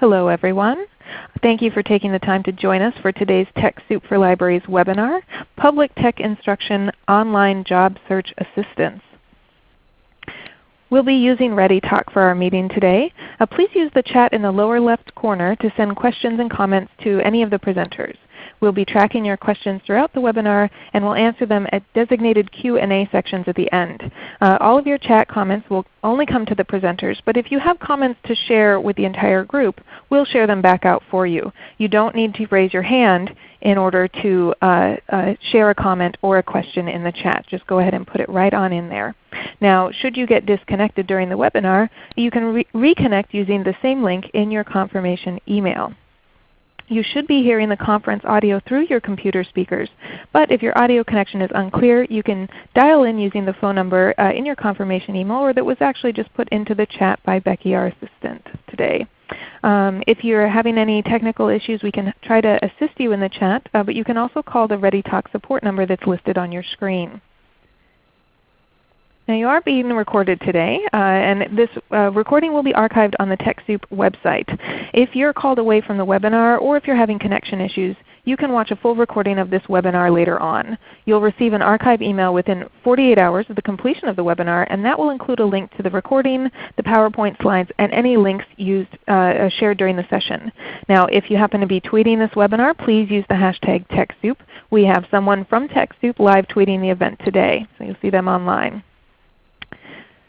Hello everyone. Thank you for taking the time to join us for today's TechSoup for Libraries webinar, Public Tech Instruction Online Job Search Assistance. We'll be using ReadyTalk for our meeting today. Uh, please use the chat in the lower left corner to send questions and comments to any of the presenters. We'll be tracking your questions throughout the webinar and we'll answer them at designated Q&A sections at the end. Uh, all of your chat comments will only come to the presenters, but if you have comments to share with the entire group, we'll share them back out for you. You don't need to raise your hand in order to uh, uh, share a comment or a question in the chat. Just go ahead and put it right on in there. Now should you get disconnected during the webinar, you can re reconnect using the same link in your confirmation email. You should be hearing the conference audio through your computer speakers. But if your audio connection is unclear, you can dial in using the phone number uh, in your confirmation email or that was actually just put into the chat by Becky, our assistant today. Um, if you're having any technical issues, we can try to assist you in the chat, uh, but you can also call the ReadyTalk support number that's listed on your screen. Now you are being recorded today, uh, and this uh, recording will be archived on the TechSoup website. If you're called away from the webinar or if you're having connection issues, you can watch a full recording of this webinar later on. You'll receive an archive email within 48 hours of the completion of the webinar, and that will include a link to the recording, the PowerPoint slides, and any links used uh, uh shared during the session. Now if you happen to be tweeting this webinar, please use the hashtag TechSoup. We have someone from TechSoup live tweeting the event today, so you'll see them online.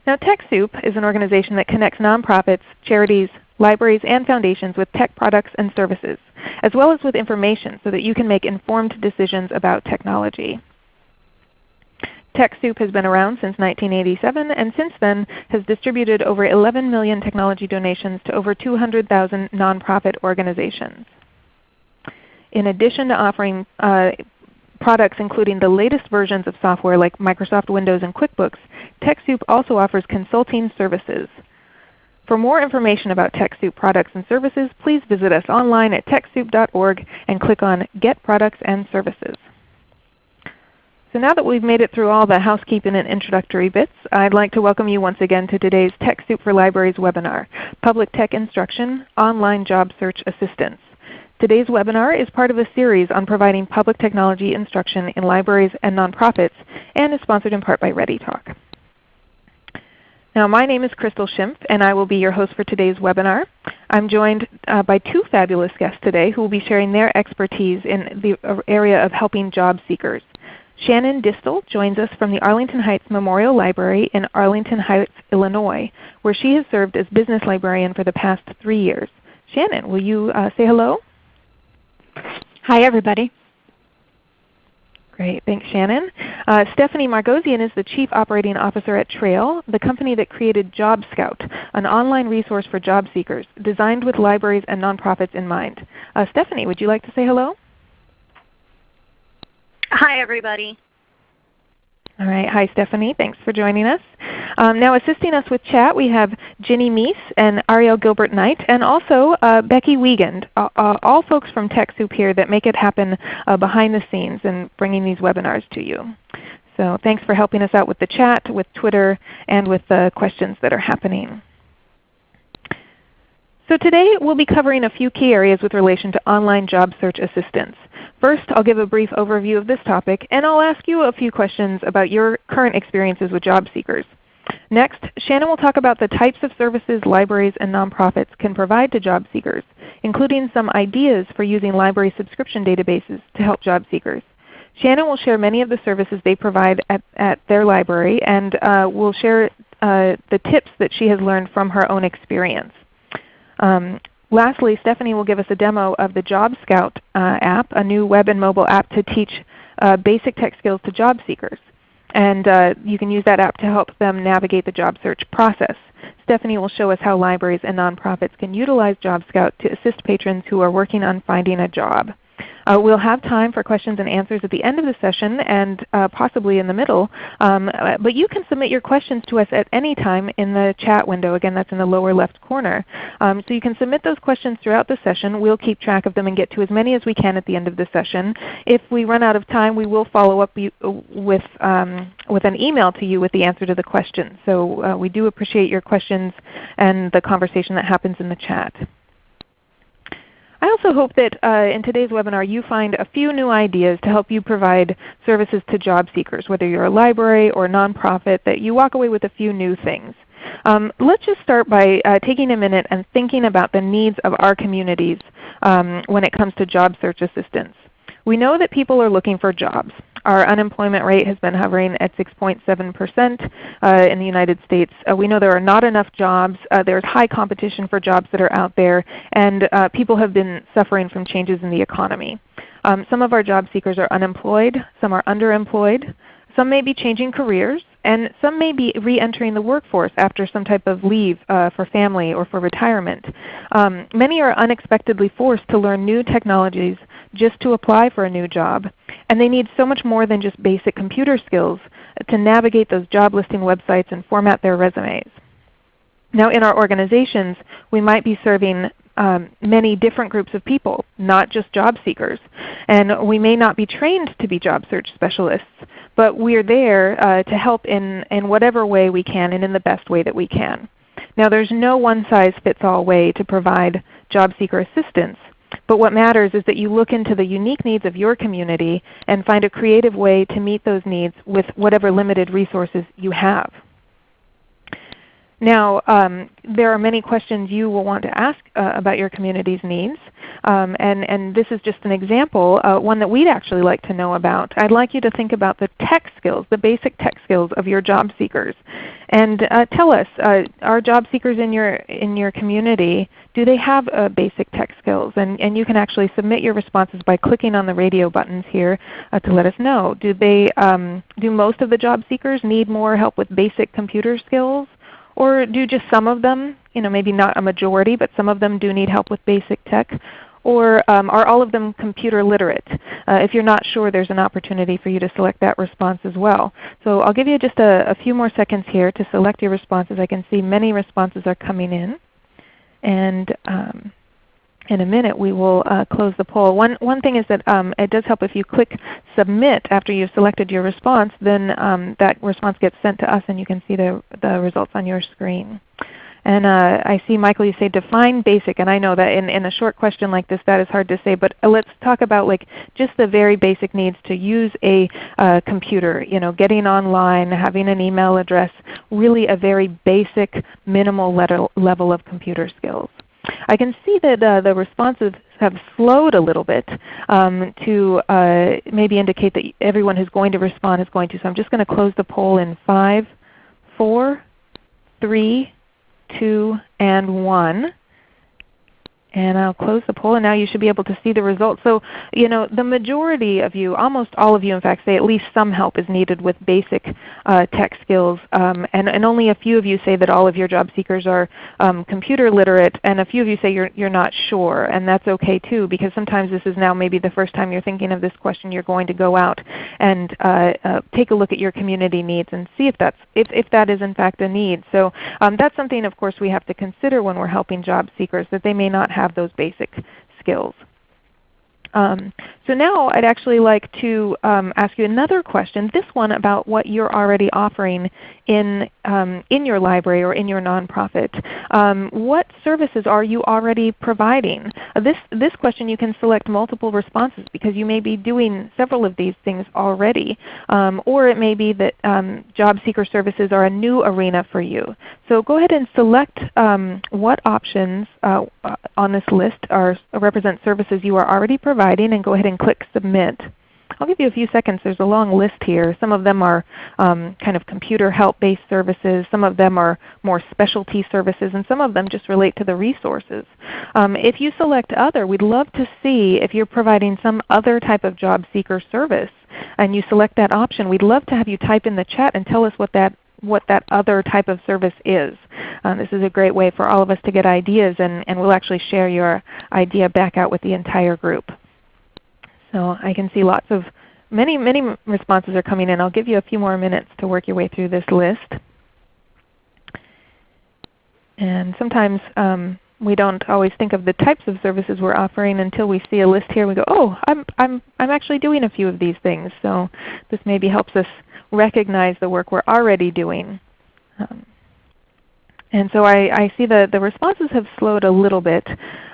Now TechSoup is an organization that connects nonprofits, charities, libraries, and foundations with tech products and services, as well as with information so that you can make informed decisions about technology. TechSoup has been around since 1987 and since then has distributed over 11 million technology donations to over 200,000 nonprofit organizations. In addition to offering uh, products including the latest versions of software like Microsoft Windows and QuickBooks, TechSoup also offers consulting services. For more information about TechSoup products and services, please visit us online at TechSoup.org and click on Get Products and Services. So now that we've made it through all the housekeeping and introductory bits, I'd like to welcome you once again to today's TechSoup for Libraries webinar, Public Tech Instruction Online Job Search Assistance. Today's webinar is part of a series on providing public technology instruction in libraries and nonprofits and is sponsored in part by ReadyTalk. Now my name is Crystal Schimpf and I will be your host for today's webinar. I'm joined uh, by two fabulous guests today who will be sharing their expertise in the uh, area of helping job seekers. Shannon Distel joins us from the Arlington Heights Memorial Library in Arlington Heights, Illinois, where she has served as business librarian for the past three years. Shannon, will you uh, say hello? Hi everybody. Great. Thanks Shannon. Uh, Stephanie Margosian is the Chief Operating Officer at Trail, the company that created Job Scout, an online resource for job seekers designed with libraries and nonprofits in mind. Uh, Stephanie, would you like to say hello? Hi everybody. All right. Hi Stephanie. Thanks for joining us. Um, now assisting us with chat we have Ginny Mies and Ariel Gilbert Knight and also uh, Becky Wiegand, uh, uh, all folks from TechSoup here that make it happen uh, behind the scenes and bringing these webinars to you. So thanks for helping us out with the chat, with Twitter, and with the questions that are happening. So today we'll be covering a few key areas with relation to online job search assistance. First, I'll give a brief overview of this topic, and I'll ask you a few questions about your current experiences with job seekers. Next, Shannon will talk about the types of services libraries and nonprofits can provide to job seekers, including some ideas for using library subscription databases to help job seekers. Shannon will share many of the services they provide at, at their library and uh, will share uh, the tips that she has learned from her own experience. Um, Lastly, Stephanie will give us a demo of the Job Scout uh, app, a new web and mobile app to teach uh, basic tech skills to job seekers. And uh, you can use that app to help them navigate the job search process. Stephanie will show us how libraries and nonprofits can utilize Job Scout to assist patrons who are working on finding a job. Uh, we'll have time for questions and answers at the end of the session and uh, possibly in the middle. Um, uh, but you can submit your questions to us at any time in the chat window. Again, that's in the lower left corner. Um, so you can submit those questions throughout the session. We'll keep track of them and get to as many as we can at the end of the session. If we run out of time, we will follow up with, um, with an email to you with the answer to the question. So uh, we do appreciate your questions and the conversation that happens in the chat. I also hope that uh, in today's webinar you find a few new ideas to help you provide services to job seekers, whether you're a library or a nonprofit, that you walk away with a few new things. Um, let's just start by uh, taking a minute and thinking about the needs of our communities um, when it comes to job search assistance. We know that people are looking for jobs. Our unemployment rate has been hovering at 6.7% uh, in the United States. Uh, we know there are not enough jobs. Uh, there's high competition for jobs that are out there, and uh, people have been suffering from changes in the economy. Um, some of our job seekers are unemployed. Some are underemployed. Some may be changing careers, and some may be re-entering the workforce after some type of leave uh, for family or for retirement. Um, many are unexpectedly forced to learn new technologies just to apply for a new job. And they need so much more than just basic computer skills to navigate those job listing websites and format their resumes. Now in our organizations, we might be serving um, many different groups of people, not just job seekers. And we may not be trained to be job search specialists, but we're there uh, to help in, in whatever way we can and in the best way that we can. Now there's no one-size-fits-all way to provide job seeker assistance, but what matters is that you look into the unique needs of your community and find a creative way to meet those needs with whatever limited resources you have. Now, um, there are many questions you will want to ask uh, about your community's needs. Um, and, and this is just an example, uh, one that we'd actually like to know about. I'd like you to think about the tech skills, the basic tech skills of your job seekers. And uh, tell us, uh, are job seekers in your, in your community, do they have uh, basic tech skills? And, and you can actually submit your responses by clicking on the radio buttons here uh, to let us know. Do, they, um, do most of the job seekers need more help with basic computer skills? Or do just some of them, you know, maybe not a majority, but some of them do need help with basic tech? Or um, are all of them computer literate? Uh, if you're not sure, there's an opportunity for you to select that response as well. So I'll give you just a, a few more seconds here to select your responses. I can see many responses are coming in. And um, in a minute we will uh, close the poll. One, one thing is that um, it does help if you click Submit after you've selected your response, then um, that response gets sent to us and you can see the, the results on your screen. And uh, I see Michael you say define basic, and I know that in, in a short question like this that is hard to say, but uh, let's talk about like just the very basic needs to use a uh, computer, you know, getting online, having an email address, really a very basic minimal level of computer skills. I can see that uh, the responses have slowed a little bit um, to uh, maybe indicate that everyone who's going to respond is going to. So I'm just going to close the poll in 5, 4, 3, 2, and 1. And I'll close the poll and now you should be able to see the results. So you know, the majority of you, almost all of you in fact, say at least some help is needed with basic uh, tech skills. Um, and, and only a few of you say that all of your job seekers are um, computer literate and a few of you say you're, you're not sure. And that's okay too because sometimes this is now maybe the first time you're thinking of this question. You're going to go out and uh, uh, take a look at your community needs and see if, that's, if, if that is in fact a need. So um, that's something of course we have to consider when we're helping job seekers that they may not have have those basic skills. Um, so now I'd actually like to um, ask you another question, this one about what you're already offering in, um, in your library or in your nonprofit. Um, what services are you already providing? Uh, this, this question you can select multiple responses because you may be doing several of these things already. Um, or it may be that um, job seeker services are a new arena for you. So go ahead and select what options uh, on this list are, represent services you are already providing and go ahead and click Submit. I'll give you a few seconds. There's a long list here. Some of them are um, kind of computer help-based services. Some of them are more specialty services. And some of them just relate to the resources. Um, if you select Other, we'd love to see if you're providing some other type of job seeker service. And you select that option, we'd love to have you type in the chat and tell us what that what that other type of service is. Um, this is a great way for all of us to get ideas and, and we'll actually share your idea back out with the entire group. So I can see lots of, many, many responses are coming in. I'll give you a few more minutes to work your way through this list. And sometimes um, we don't always think of the types of services we're offering until we see a list here. We go, oh, I'm, I'm, I'm actually doing a few of these things. So this maybe helps us recognize the work we're already doing. Um, And so I, I see the, the responses have slowed a little bit.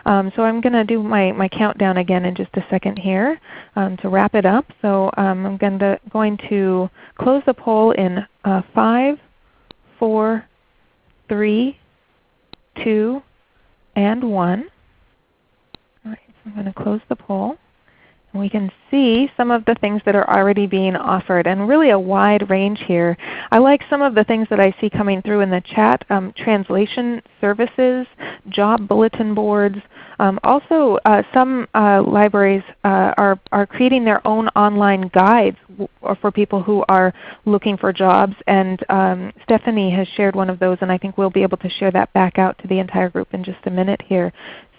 Um, so I'm going to do my, my countdown again in just a second here um, to wrap it up. So um, I'm going to, going to close the poll in uh, 5, 4, 3, 2, and 1. All right, so I'm going to close the poll we can see some of the things that are already being offered and really a wide range here. I like some of the things that I see coming through in the chat, um, translation services, job bulletin boards. Um, also uh, some uh, libraries uh, are, are creating their own online guides for people who are looking for jobs. And um, Stephanie has shared one of those and I think we'll be able to share that back out to the entire group in just a minute here.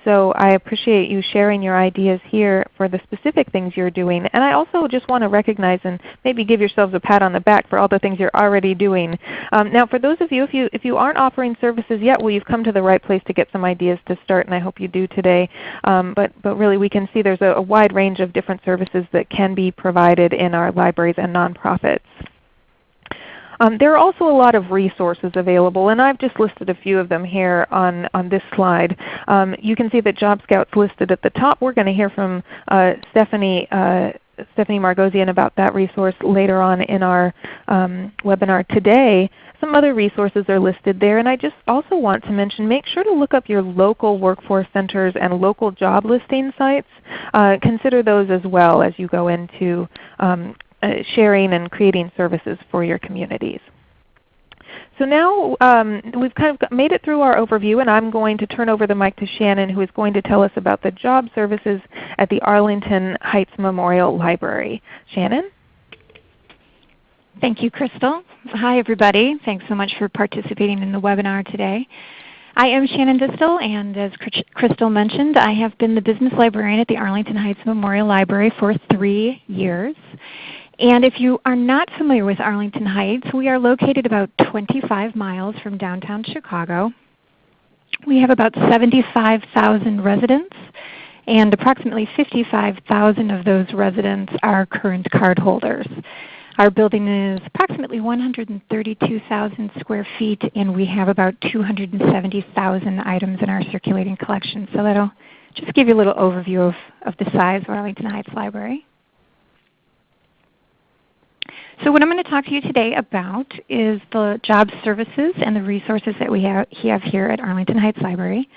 So I appreciate you sharing your ideas here for the specific things you're doing. And I also just want to recognize and maybe give yourselves a pat on the back for all the things you're already doing. Um, now for those of you if, you, if you aren't offering services yet, well you've come to the right place to get some ideas to start, and I hope you do today. Um, but, but really we can see there's a, a wide range of different services that can be provided in our libraries and nonprofits. Um, there are also a lot of resources available, and I've just listed a few of them here on, on this slide. Um, you can see that Job Scouts listed at the top. We're going to hear from uh, Stephanie uh, Stephanie Margosian about that resource later on in our um, webinar today. Some other resources are listed there. And I just also want to mention, make sure to look up your local workforce centers and local job listing sites. Uh, consider those as well as you go into um, sharing and creating services for your communities. So now um, we've kind of made it through our overview and I'm going to turn over the mic to Shannon who is going to tell us about the job services at the Arlington Heights Memorial Library. Shannon? Thank you, Crystal. Hi everybody. Thanks so much for participating in the webinar today. I am Shannon Distel, and as Crystal mentioned, I have been the business librarian at the Arlington Heights Memorial Library for three years. And if you are not familiar with Arlington Heights, we are located about 25 miles from downtown Chicago. We have about 75,000 residents, and approximately 55,000 of those residents are current card holders. Our building is approximately 132,000 square feet, and we have about 270,000 items in our circulating collection. So that will just give you a little overview of, of the size of Arlington Heights Library. So what I'm going to talk to you today about is the job services and the resources that we have, here at Arlington Heights Library.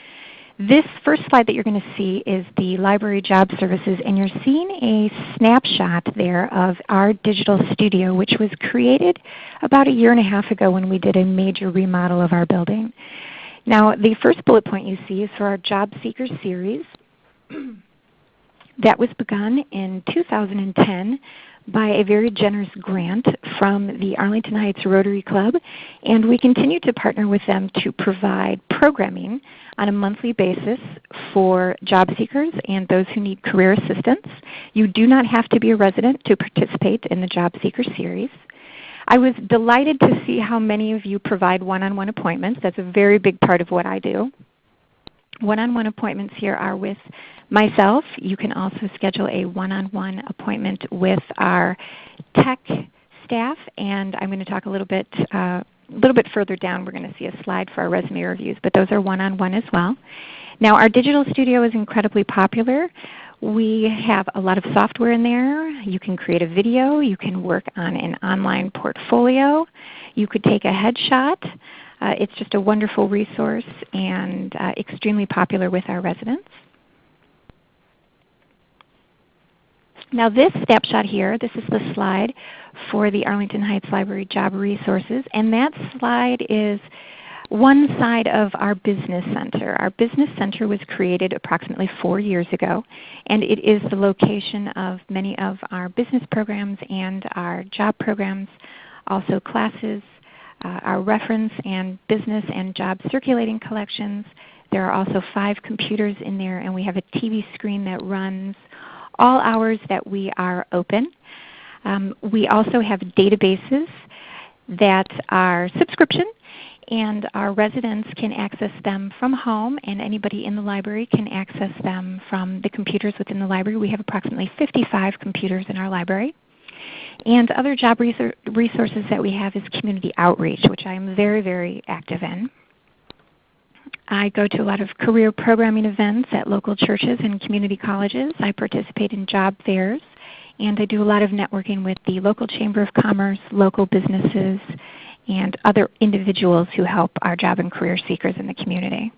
This first slide that you're going to see is the library job services, and you're seeing a snapshot there of our digital studio, which was created about a year and a half ago when we did a major remodel of our building. Now the first bullet point you see is for our Job Seeker series. that was begun in 2010 by a very generous grant from the Arlington Heights Rotary Club, and we continue to partner with them to provide programming on a monthly basis for job seekers and those who need career assistance. You do not have to be a resident to participate in the Job Seeker Series. I was delighted to see how many of you provide one-on-one -on -one appointments. That's a very big part of what I do. One-on-one -on -one appointments here are with myself. You can also schedule a one-on-one -on -one appointment with our tech staff, and I'm going to talk a little bit uh, a little bit further down. We're going to see a slide for our resume reviews, but those are one-on-one -on -one as well. Now our digital studio is incredibly popular. We have a lot of software in there. You can create a video. You can work on an online portfolio. You could take a headshot. Uh, it's just a wonderful resource and uh, extremely popular with our residents. Now this snapshot here, this is the slide for the Arlington Heights Library Job Resources, and that slide is one side of our Business Center. Our Business Center was created approximately 4 years ago, and it is the location of many of our business programs and our job programs, also classes, uh, our reference and business and job circulating collections. There are also five computers in there, and we have a TV screen that runs all hours that we are open. Um, we also have databases that are subscription and our residents can access them from home and anybody in the library can access them from the computers within the library. We have approximately 55 computers in our library. And other job resources that we have is community outreach, which I am very, very active in. I go to a lot of career programming events at local churches and community colleges. I participate in job fairs. And I do a lot of networking with the local Chamber of Commerce, local businesses, and other individuals who help our job and career seekers in the community.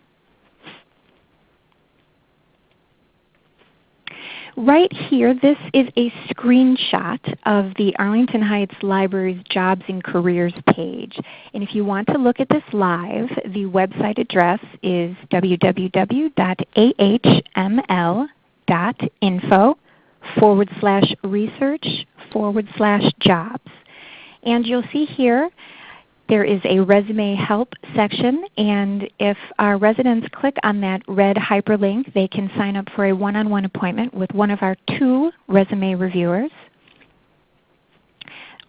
Right here, this is a screenshot of the Arlington Heights Library's Jobs and Careers page. And if you want to look at this live, the website address is www.ahml.info forward slash research forward slash jobs. And you'll see here there is a resume help section and if our residents click on that red hyperlink they can sign up for a one-on-one -on -one appointment with one of our two resume reviewers.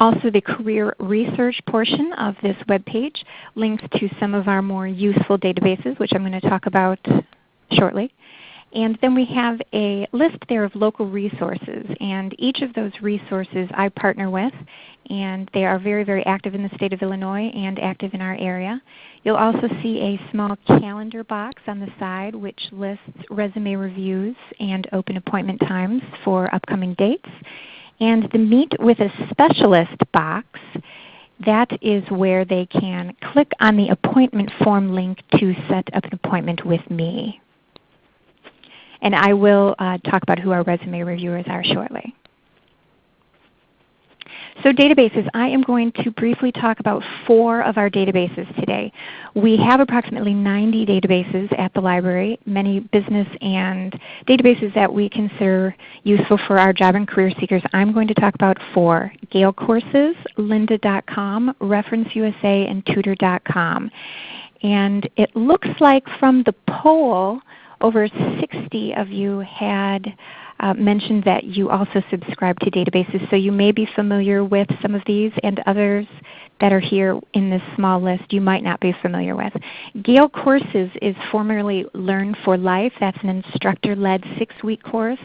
Also the career research portion of this web page links to some of our more useful databases which I'm going to talk about shortly. And then we have a list there of local resources. And each of those resources I partner with. And they are very, very active in the state of Illinois and active in our area. You'll also see a small calendar box on the side which lists resume reviews and open appointment times for upcoming dates. And the Meet with a Specialist box, that is where they can click on the appointment form link to set up an appointment with me. And I will uh, talk about who our resume reviewers are shortly. So databases, I am going to briefly talk about four of our databases today. We have approximately 90 databases at the library, many business and databases that we consider useful for our job and career seekers. I'm going to talk about four, Gale Courses, lynda.com, ReferenceUSA, and Tutor.com. And it looks like from the poll over 60 of you had uh, mentioned that you also subscribe to databases. So you may be familiar with some of these and others that are here in this small list you might not be familiar with. Gale Courses is formerly Learn for Life. That's an instructor-led 6-week course.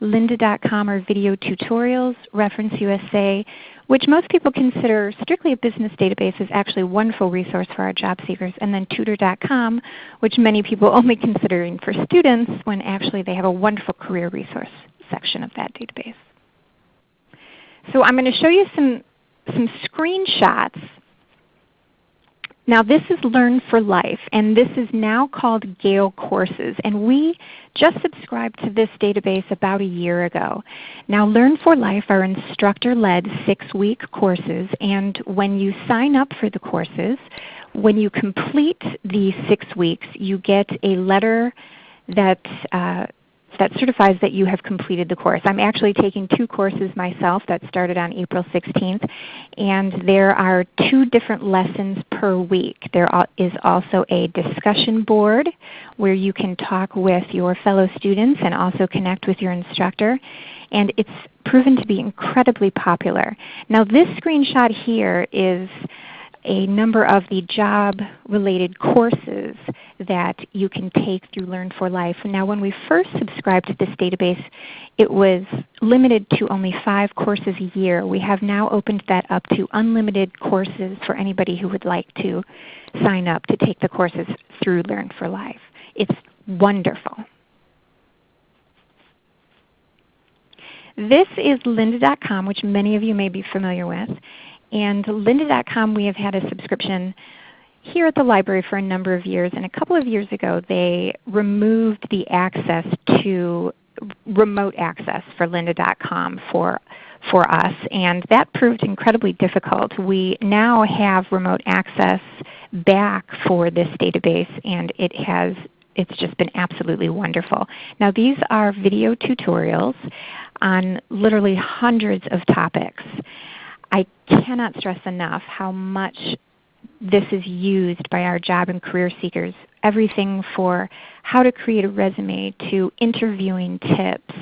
Lynda.com are video tutorials. Reference USA which most people consider strictly a business database is actually a wonderful resource for our job seekers. And then Tutor.com, which many people only considering for students when actually they have a wonderful career resource section of that database. So I'm going to show you some, some screenshots now this is Learn for Life, and this is now called Gale Courses. And we just subscribed to this database about a year ago. Now Learn for Life are instructor-led 6-week courses, and when you sign up for the courses, when you complete the 6 weeks, you get a letter that uh, that certifies that you have completed the course. I'm actually taking two courses myself that started on April 16th, and there are two different lessons per week. There is also a discussion board where you can talk with your fellow students and also connect with your instructor. And it's proven to be incredibly popular. Now this screenshot here is a number of the job-related courses that you can take through Learn for Life. Now when we first subscribed to this database, it was limited to only five courses a year. We have now opened that up to unlimited courses for anybody who would like to sign up to take the courses through Learn for Life. It's wonderful. This is lynda.com, which many of you may be familiar with. And lynda.com we have had a subscription here at the library for a number of years. And a couple of years ago they removed the access to remote access for lynda.com for for us and that proved incredibly difficult. We now have remote access back for this database and it has it's just been absolutely wonderful. Now these are video tutorials on literally hundreds of topics. I cannot stress enough how much this is used by our job and career seekers. Everything for how to create a resume to interviewing tips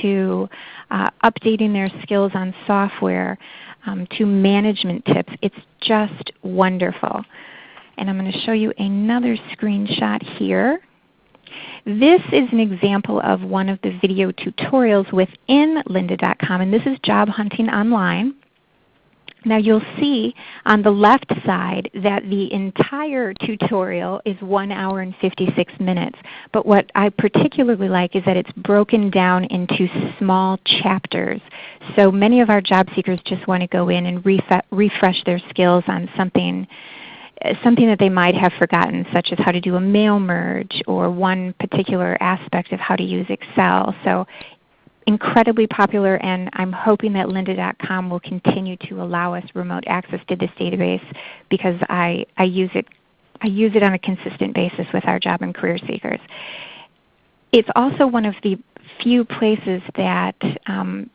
to uh, updating their skills on software um, to management tips. It's just wonderful. And I'm going to show you another screenshot here. This is an example of one of the video tutorials within lynda.com, and this is Job Hunting Online. Now you'll see on the left side that the entire tutorial is 1 hour and 56 minutes. But what I particularly like is that it's broken down into small chapters. So many of our job seekers just want to go in and refresh their skills on something something that they might have forgotten, such as how to do a mail merge or one particular aspect of how to use Excel. So incredibly popular and I'm hoping that lynda.com will continue to allow us remote access to this database because I, I, use it, I use it on a consistent basis with our job and career seekers. It's also one of the few places that um,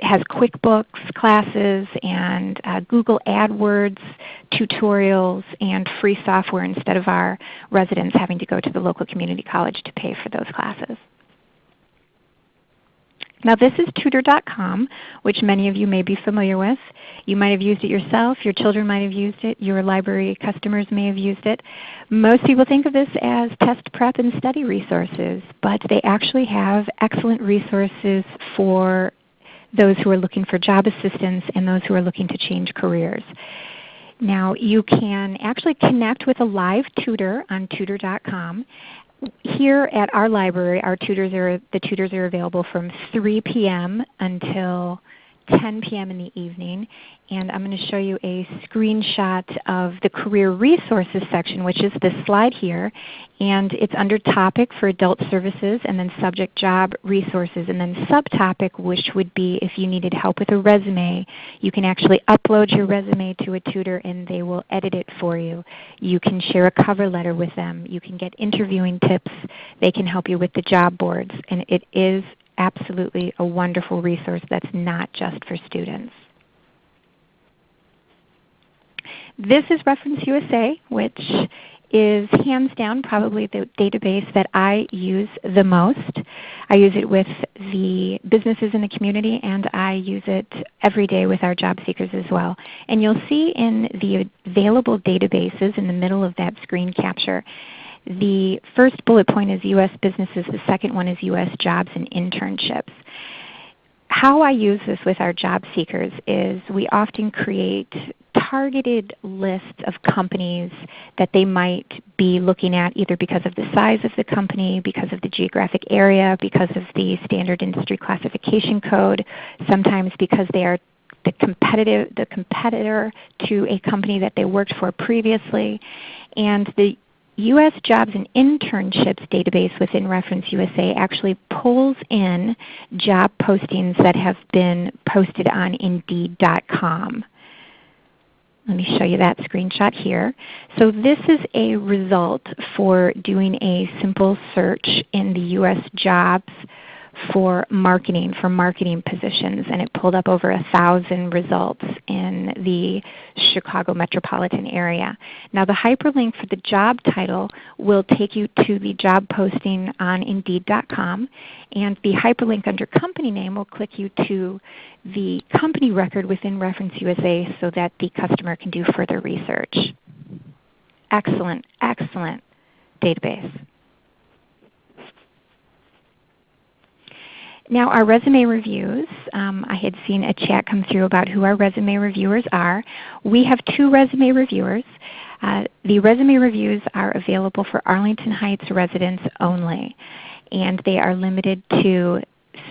has QuickBooks classes and uh, Google AdWords tutorials and free software instead of our residents having to go to the local community college to pay for those classes. Now this is tutor.com, which many of you may be familiar with. You might have used it yourself, your children might have used it, your library customers may have used it. Most people think of this as test prep and study resources, but they actually have excellent resources for those who are looking for job assistance and those who are looking to change careers. Now you can actually connect with a live tutor on tutor.com here at our library, our tutors are, the tutors are available from 3 p.m. until 10 p.m. in the evening. And I'm going to show you a screenshot of the Career Resources section, which is this slide here. And it's under Topic for Adult Services, and then Subject Job Resources, and then Subtopic, which would be if you needed help with a resume. You can actually upload your resume to a tutor and they will edit it for you. You can share a cover letter with them. You can get interviewing tips. They can help you with the job boards. And it is absolutely a wonderful resource that's not just for students. This is Reference USA, which is hands down probably the database that I use the most. I use it with the businesses in the community and I use it every day with our job seekers as well. And you'll see in the available databases in the middle of that screen capture the first bullet point is U.S. businesses. The second one is U.S. jobs and internships. How I use this with our job seekers is we often create targeted lists of companies that they might be looking at either because of the size of the company, because of the geographic area, because of the standard industry classification code, sometimes because they are the competitive the competitor to a company that they worked for previously. And the U.S. Jobs and Internships database within Reference USA actually pulls in job postings that have been posted on Indeed.com. Let me show you that screenshot here. So this is a result for doing a simple search in the U.S. Jobs for marketing, for marketing positions, and it pulled up over a thousand results in the Chicago metropolitan area. Now the hyperlink for the job title will take you to the job posting on Indeed.com, and the hyperlink under company name will click you to the company record within Reference USA so that the customer can do further research. Excellent, excellent database. Now our resume reviews, um, I had seen a chat come through about who our resume reviewers are. We have two resume reviewers. Uh, the resume reviews are available for Arlington Heights residents only, and they are limited to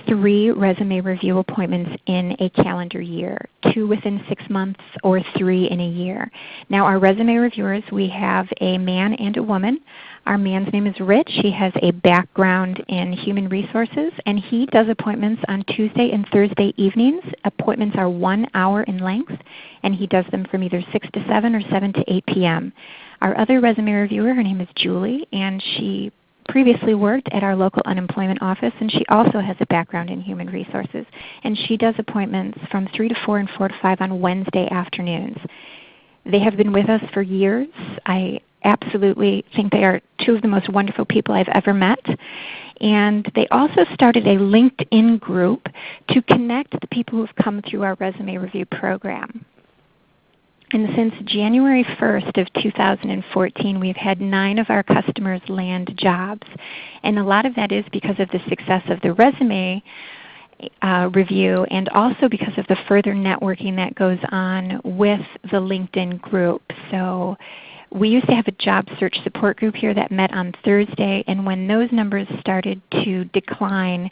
three resume review appointments in a calendar year, two within six months or three in a year. Now our resume reviewers, we have a man and a woman. Our man's name is Rich. He has a background in human resources and he does appointments on Tuesday and Thursday evenings. Appointments are one hour in length and he does them from either 6 to 7 or 7 to 8 p.m. Our other resume reviewer, her name is Julie, and she previously worked at our local unemployment office and she also has a background in human resources. And she does appointments from 3 to 4 and 4 to 5 on Wednesday afternoons. They have been with us for years. I absolutely think they are two of the most wonderful people I've ever met. And they also started a LinkedIn group to connect the people who have come through our resume review program. And since January 1st of 2014, we've had nine of our customers land jobs. And a lot of that is because of the success of the resume uh, review and also because of the further networking that goes on with the LinkedIn group. So we used to have a job search support group here that met on Thursday, and when those numbers started to decline,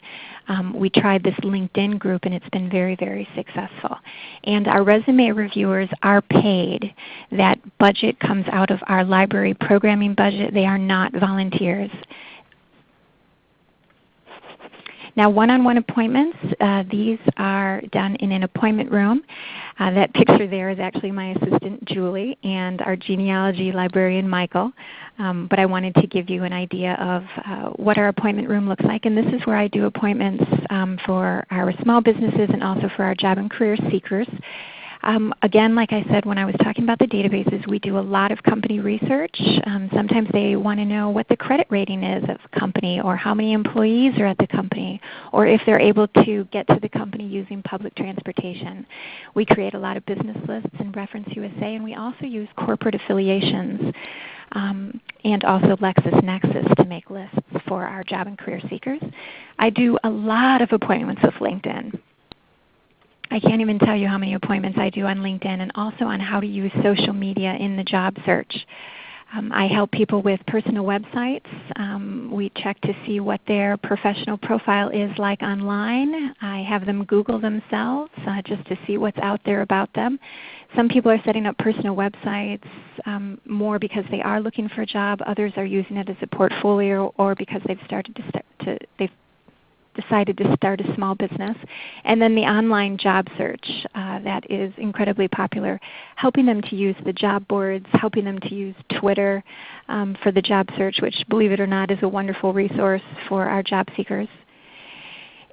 um, we tried this LinkedIn group and it's been very, very successful. And our resume reviewers are paid. That budget comes out of our library programming budget. They are not volunteers. Now one-on-one appointments, uh, these are done in an appointment room. Uh, that picture there is actually my assistant Julie and our genealogy librarian Michael. Um, but I wanted to give you an idea of uh, what our appointment room looks like. And this is where I do appointments um, for our small businesses and also for our job and career seekers. Um, again, like I said when I was talking about the databases, we do a lot of company research. Um, sometimes they want to know what the credit rating is of a company or how many employees are at the company or if they're able to get to the company using public transportation. We create a lot of business lists in Reference USA and we also use corporate affiliations um, and also LexisNexis to make lists for our job and career seekers. I do a lot of appointments with LinkedIn. I can't even tell you how many appointments I do on LinkedIn and also on how to use social media in the job search. Um, I help people with personal websites. Um, we check to see what their professional profile is like online. I have them Google themselves uh, just to see what's out there about them. Some people are setting up personal websites um, more because they are looking for a job. Others are using it as a portfolio or because they've started to, start to they've decided to start a small business. And then the online job search uh, that is incredibly popular, helping them to use the job boards, helping them to use Twitter um, for the job search, which believe it or not is a wonderful resource for our job seekers.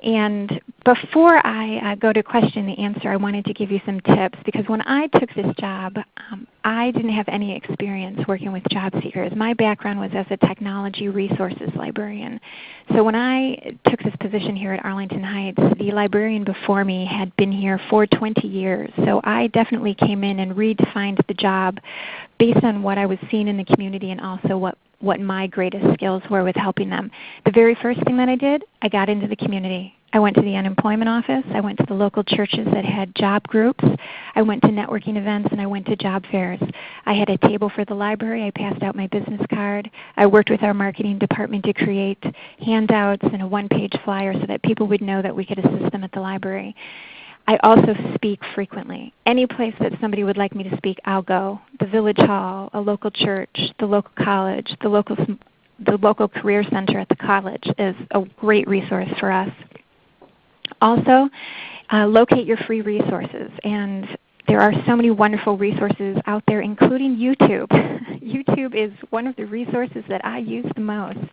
And before I uh, go to question and answer, I wanted to give you some tips because when I took this job, um, I didn't have any experience working with job seekers. My background was as a technology resources librarian. So when I took this position here at Arlington Heights, the librarian before me had been here for 20 years. So I definitely came in and redefined the job based on what I was seeing in the community and also what what my greatest skills were with helping them. The very first thing that I did, I got into the community. I went to the unemployment office. I went to the local churches that had job groups. I went to networking events and I went to job fairs. I had a table for the library. I passed out my business card. I worked with our marketing department to create handouts and a one-page flyer so that people would know that we could assist them at the library. I also speak frequently. Any place that somebody would like me to speak, I'll go. The village hall, a local church, the local college, the local, the local career center at the college is a great resource for us. Also, uh, locate your free resources. And there are so many wonderful resources out there, including YouTube. YouTube is one of the resources that I use the most.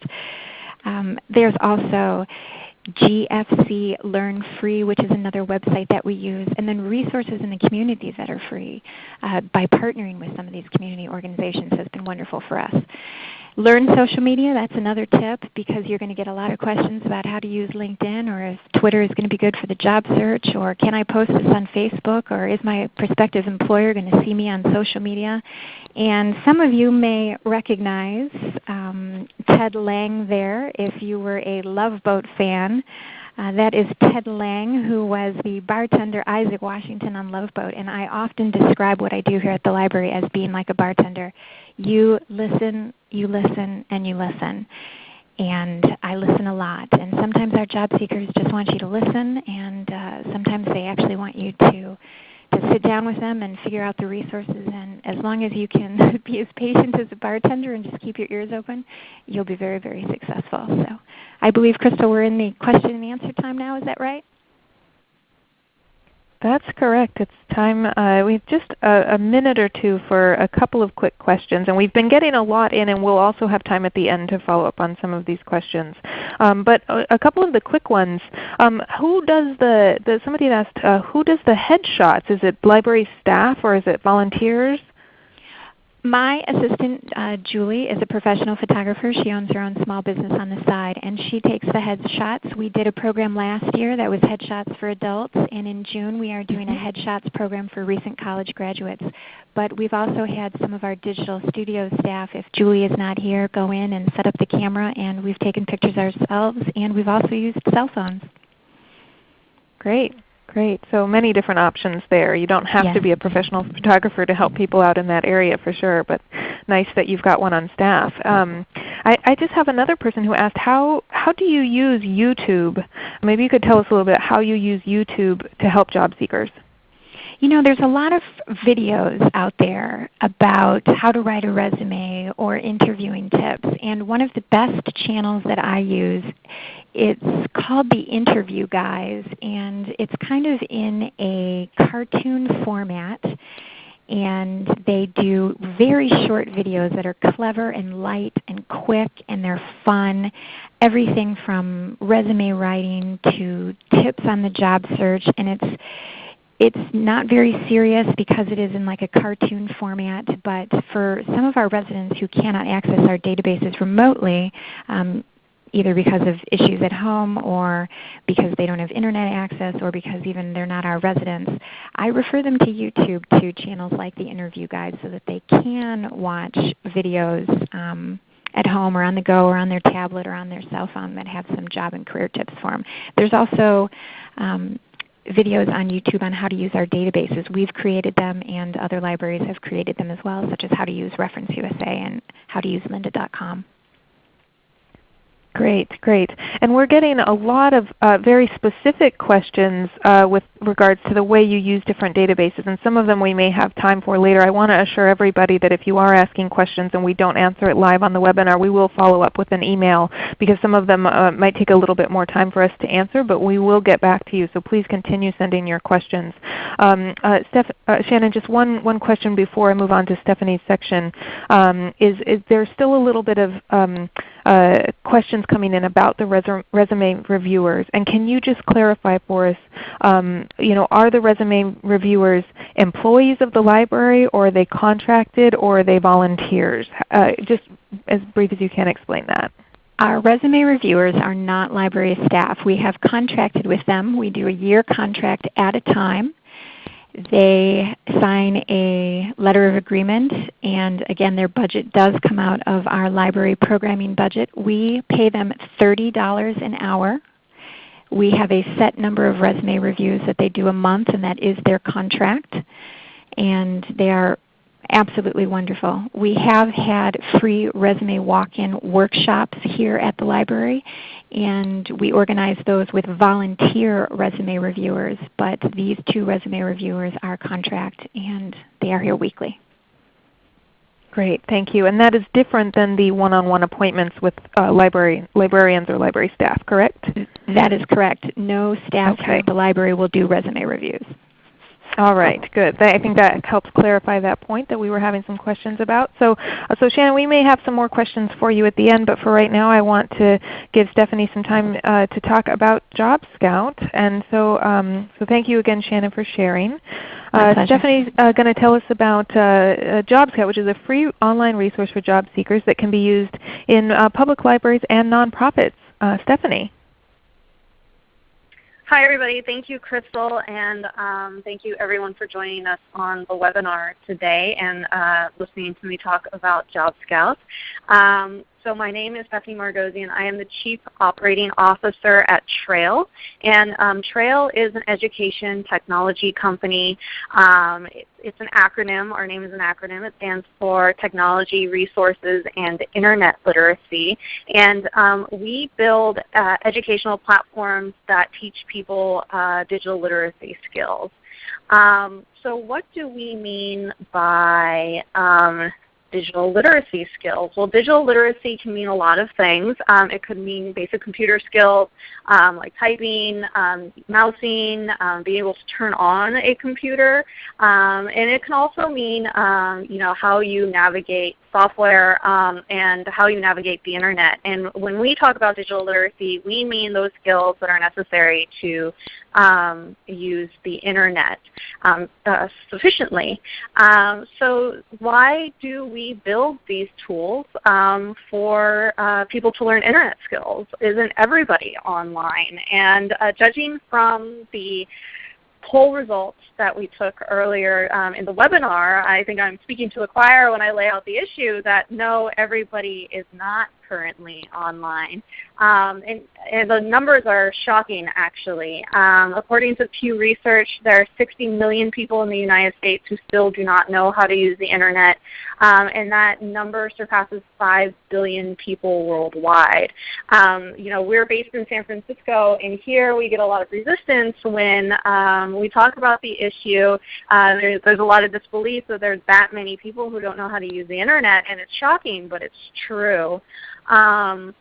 Um, there's also GFC Learn Free, which is another website that we use, and then resources in the communities that are free uh, by partnering with some of these community organizations has been wonderful for us. Learn social media, that's another tip because you're going to get a lot of questions about how to use LinkedIn or if Twitter is going to be good for the job search or can I post this on Facebook or is my prospective employer going to see me on social media. And some of you may recognize um, Ted Lange there if you were a Love Boat fan. Uh, that is Ted Lange, who was the bartender Isaac Washington on Love Boat. And I often describe what I do here at the library as being like a bartender. You listen, you listen, and you listen. And I listen a lot. And sometimes our job seekers just want you to listen, and uh, sometimes they actually want you to to sit down with them and figure out the resources. And as long as you can be as patient as a bartender and just keep your ears open, you'll be very, very successful. So I believe, Crystal, we're in the question and answer time now. Is that right? That's correct. It's time. Uh, we've just a, a, minute or two for a couple of quick questions, and we've been getting a lot in, and we'll also have time at the end to follow up on some of these questions. Um, but a, a, couple of the quick ones. Um, who does the, the somebody asked uh, who does the headshots? Is it library staff or is it volunteers? My assistant, uh, Julie, is a professional photographer. She owns her own small business on the side, and she takes the headshots. We did a program last year that was headshots for adults, and in June we are doing a mm-hmm. headshots program for recent college graduates. But we've also had some of our digital studio staff, if Julie is not here, go in and set up the camera, and we've taken pictures ourselves, and we've also used cell phones. Great. Great. So many different options there. You don't have yes. to be a professional photographer to help people out in that area for sure, but nice that you've got one on staff. Um, I, I, just have another person who asked, how, how do you use YouTube? Maybe you could tell us a little bit how you use YouTube to help job seekers. You know, there's a lot of videos out there about how to write a resume or interviewing tips. And one of the best channels that I use, it's called The Interview Guys. And it's kind of in a cartoon format. And they do very short videos that are clever and light and quick and they're fun. Everything from resume writing to tips on the job search. And it's it's not very serious because it is in like a cartoon format, but for some of our residents who cannot access our databases remotely, um, either because of issues at home or because they don't have Internet access or because even they're not our residents, I refer them to YouTube to channels like the Interview Guys so that they can watch videos um, at home or on the go or on their tablet or on their cell phone that have some job and career tips for them. There's also um, videos on YouTube on how to use our databases. We've created them and other libraries have created them as well, such as how to use Reference USA and how to use lynda.com. Great, great. And we're getting a lot of uh, very specific questions uh, with regards to the way you use different databases, and some of them we may have time for later. I want to assure everybody that if you are asking questions and we don't answer it live on the webinar, we will follow up with an email because some of them uh, might take a little bit more time for us to answer, but we will get back to you. So please continue sending your questions. Um, uh, Steph, uh, Shannon, just one, one question before I move on to Stephanie's section. Um, is, is there still a little bit of um, uh, questions coming in about the resume reviewers. And can you just clarify for us, um, you know, are the resume reviewers employees of the library or are they contracted or are they volunteers? Uh, just as brief as you can explain that. Our resume reviewers are not library staff. We have contracted with them. We do a year contract at a time. They sign a letter of agreement, and again their budget does come out of our library programming budget. We pay them $30 an hour. We have a set number of resume reviews that they do a month, and that is their contract. And they are absolutely wonderful. We have had free resume walk-in workshops here at the library, and we organize those with volunteer resume reviewers. But these two resume reviewers are contract, and they are here weekly. Great, thank you. And that is different than the one-on-one -on -one appointments with uh, library librarians or library staff, correct? That is correct. No staff okay. at the library will do resume reviews. All right, good. I think that helps clarify that point that we were having some questions about. So, uh, so Shannon, we may have some more questions for you at the end, but for right now I want to give Stephanie some time uh, to talk about Job Scout. And so, um, so thank you again, Shannon, for sharing. Uh, Stephanie's uh, going to tell us about uh, uh, Job Scout, which is a free online resource for job seekers that can be used in uh, public libraries and nonprofits. Uh, Stephanie. Hi everybody. Thank you Crystal and um, thank you everyone for joining us on the webinar today and uh, listening to me talk about Job Scout. Um, so my name is Stephanie Margosian. I am the Chief Operating Officer at Trail. And um, Trail is an education technology company. Um, it, it's an acronym. Our name is an acronym. It stands for Technology, Resources, and Internet Literacy. And um, we build uh, educational platforms that teach people uh, digital literacy skills. Um, so what do we mean by um, digital literacy skills? Well, digital literacy can mean a lot of things. Um, it could mean basic computer skills um, like typing, um, mousing, um, being able to turn on a computer. Um, and it can also mean you know, how you navigate software and how you navigate the Internet. And when we talk about digital literacy, we mean those skills that are necessary to use the Internet uh, sufficiently. so why do we build these tools um, for uh, people to learn Internet skills? Isn't everybody online? And uh, judging from the poll results that we took earlier um, in the webinar, I think I'm speaking to the choir when I lay out the issue that no, everybody is not currently online. Um, and, and, the numbers are shocking actually. Um, according to Pew Research, there are 60 million people in the United States who still do not know how to use the Internet. Um, and that number surpasses 5 billion people worldwide. Um, you know, we're based in San Francisco and here we get a lot of resistance when um, we talk about the issue. Uh, there's, there's a lot of disbelief that there's that many people who don't know how to use the Internet and it's shocking, but it's true. Um,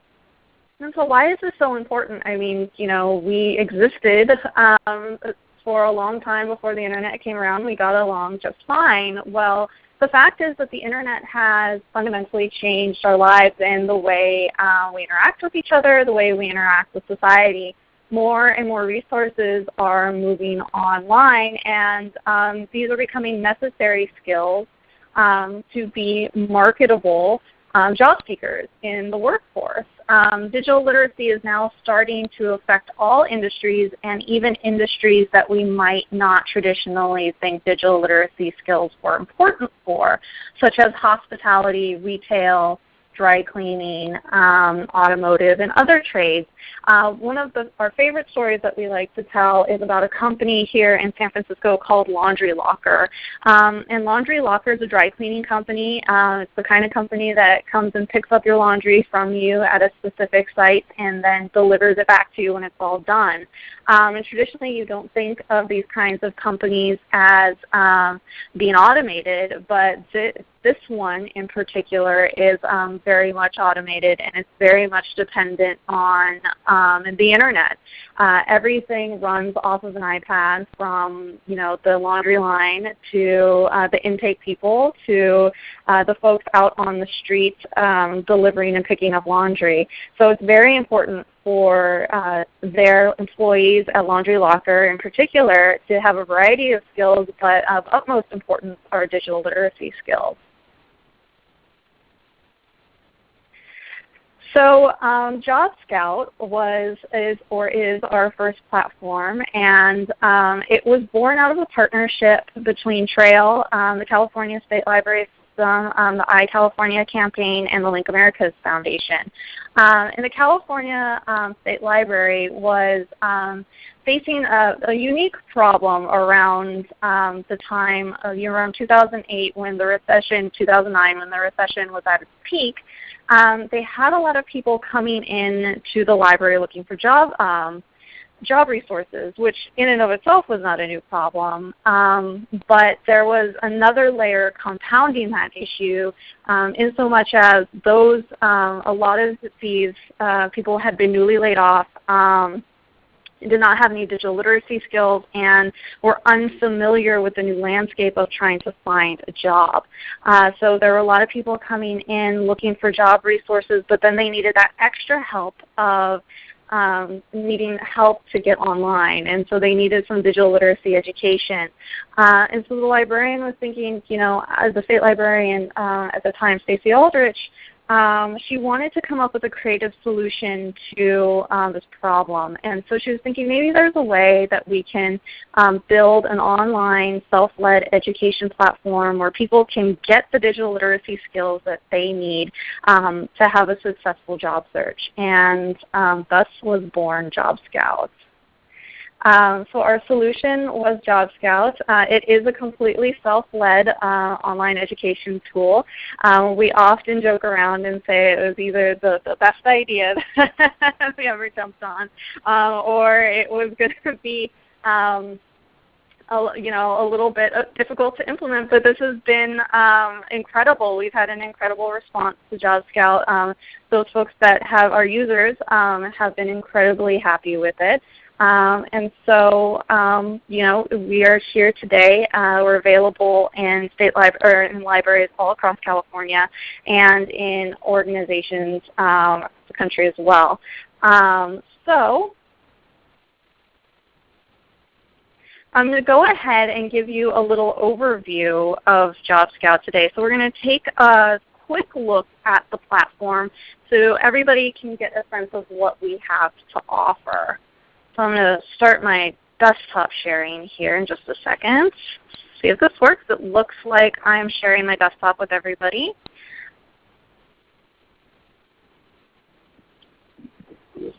and so why is this so important? I mean, you know, we existed um, for a long time before the Internet came around. We got along just fine. Well, the fact is that the Internet has fundamentally changed our lives and the way uh, we interact with each other, the way we interact with society. More and more resources are moving online, and um, these are becoming necessary skills um, to be marketable um, job seekers in the workforce. Um, digital literacy is now starting to affect all industries and even industries that we might not traditionally think digital literacy skills were important for, such as hospitality, retail, dry cleaning, um, automotive, and other trades. Uh, one of the, our favorite stories that we like to tell is about a company here in San Francisco called Laundry Locker. Um, and Laundry Locker is a dry cleaning company. Uh, it's the kind of company that comes and picks up your laundry from you at a specific site and then delivers it back to you when it's all done. Um, and traditionally you don't think of these kinds of companies as um, being automated, but this one in particular is um, very much automated and it's very much dependent on um, the Internet. Uh, everything runs off of an iPad from you know, the laundry line to uh, the intake people to uh, the folks out on the street um, delivering and picking up laundry. So it's very important for uh, their employees at Laundry Locker in particular to have a variety of skills, but of utmost importance are digital literacy skills. So um, Job Scout was is or is our first platform, and um, it was born out of a partnership between Trail, um, the California State Library System, um, the iCalifornia campaign, and the Link Americas Foundation. Um, and the California um, State Library was facing a, a, unique problem around the time of around 2008 when the recession, 2009 when the recession was at its peak um, they had a lot of people coming in to the library looking for job um, job resources, which in and of itself was not a new problem. Um, but there was another layer compounding that issue um, in so much as those, um, a lot of these uh, people had been newly laid off. Um, did not have any digital literacy skills and were unfamiliar with the new landscape of trying to find a job. Uh, so there were a lot of people coming in looking for job resources, but then they needed that extra help of um, needing help to get online, and so they needed some digital literacy education. Uh, and so the librarian was thinking, you know, as the state librarian uh, at the time, Stacey Aldrich, um, she wanted to come up with a creative solution to um, this problem. And so she was thinking maybe there's a way that we can um, build an online self-led education platform where people can get the digital literacy skills that they need um, to have a successful job search. And um, thus was born Job Scouts. Um, so our solution was Job Scout. Uh, it is a completely self-led uh, online education tool. Um, we often joke around and say it was either the, the best idea that we ever jumped on, uh, or it was going to be um, a, you know, a little bit difficult to implement, but this has been um, incredible. We've had an incredible response to Job Scout. Um, those folks that have our users um, have been incredibly happy with it. Um, and so, um, you know, we are here today. Uh, we're available in state lib or in libraries all across California and in organizations um, the country as well. Um, so, I'm going to go ahead and give you a little overview of Job Scout today. So we're going to take a quick look at the platform so everybody can get a sense of what we have to offer. So I'm going to start my desktop sharing here in just a second. See if this works. It looks like I'm sharing my desktop with everybody.